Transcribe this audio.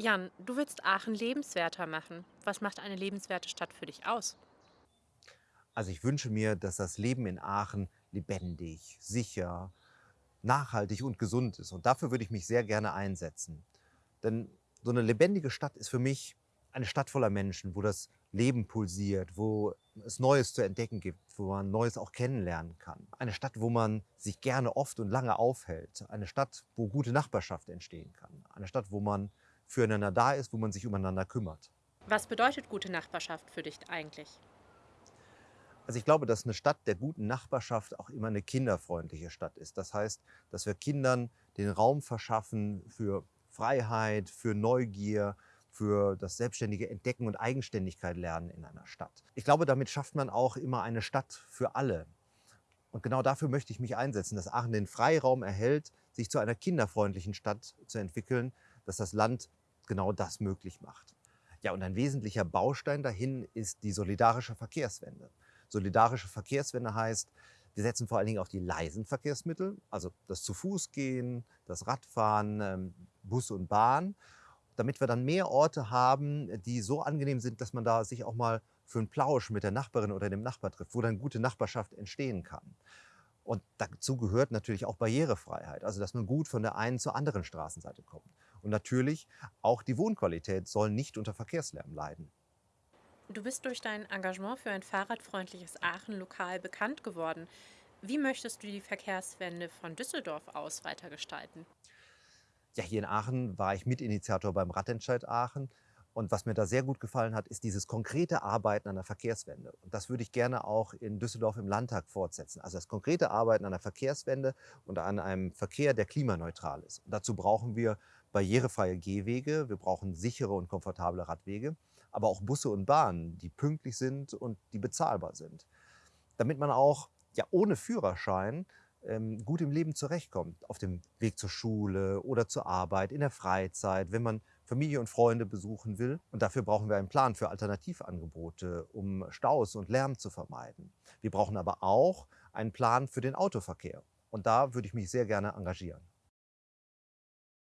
Jan, du willst Aachen lebenswerter machen. Was macht eine lebenswerte Stadt für dich aus? Also ich wünsche mir, dass das Leben in Aachen lebendig, sicher, nachhaltig und gesund ist. Und dafür würde ich mich sehr gerne einsetzen. Denn so eine lebendige Stadt ist für mich eine Stadt voller Menschen, wo das Leben pulsiert, wo es Neues zu entdecken gibt, wo man Neues auch kennenlernen kann. Eine Stadt, wo man sich gerne oft und lange aufhält. Eine Stadt, wo gute Nachbarschaft entstehen kann. Eine Stadt, wo man füreinander da ist, wo man sich umeinander kümmert. Was bedeutet gute Nachbarschaft für dich eigentlich? Also ich glaube, dass eine Stadt der guten Nachbarschaft auch immer eine kinderfreundliche Stadt ist. Das heißt, dass wir Kindern den Raum verschaffen für Freiheit, für Neugier, für das selbstständige Entdecken und Eigenständigkeit lernen in einer Stadt. Ich glaube, damit schafft man auch immer eine Stadt für alle. Und genau dafür möchte ich mich einsetzen, dass Aachen den Freiraum erhält, sich zu einer kinderfreundlichen Stadt zu entwickeln, dass das Land genau das möglich macht. Ja, und ein wesentlicher Baustein dahin ist die solidarische Verkehrswende. Solidarische Verkehrswende heißt, wir setzen vor allen Dingen auf die leisen Verkehrsmittel, also das zu Fuß gehen, das Radfahren, ähm, Bus und Bahn, damit wir dann mehr Orte haben, die so angenehm sind, dass man da sich auch mal für einen Plausch mit der Nachbarin oder dem Nachbar trifft, wo dann gute Nachbarschaft entstehen kann. Und dazu gehört natürlich auch Barrierefreiheit, also dass man gut von der einen zur anderen Straßenseite kommt. Und natürlich auch die Wohnqualität soll nicht unter Verkehrslärm leiden. Du bist durch dein Engagement für ein fahrradfreundliches Aachen lokal bekannt geworden. Wie möchtest du die Verkehrswende von Düsseldorf aus weitergestalten? Ja, hier in Aachen war ich Mitinitiator beim Radentscheid Aachen. Und was mir da sehr gut gefallen hat, ist dieses konkrete Arbeiten an der Verkehrswende. Und das würde ich gerne auch in Düsseldorf im Landtag fortsetzen. Also das konkrete Arbeiten an der Verkehrswende und an einem Verkehr, der klimaneutral ist. Und dazu brauchen wir barrierefreie Gehwege, wir brauchen sichere und komfortable Radwege, aber auch Busse und Bahnen, die pünktlich sind und die bezahlbar sind. Damit man auch ja, ohne Führerschein ähm, gut im Leben zurechtkommt, auf dem Weg zur Schule oder zur Arbeit, in der Freizeit, wenn man Familie und Freunde besuchen will. Und dafür brauchen wir einen Plan für Alternativangebote, um Staus und Lärm zu vermeiden. Wir brauchen aber auch einen Plan für den Autoverkehr. Und da würde ich mich sehr gerne engagieren.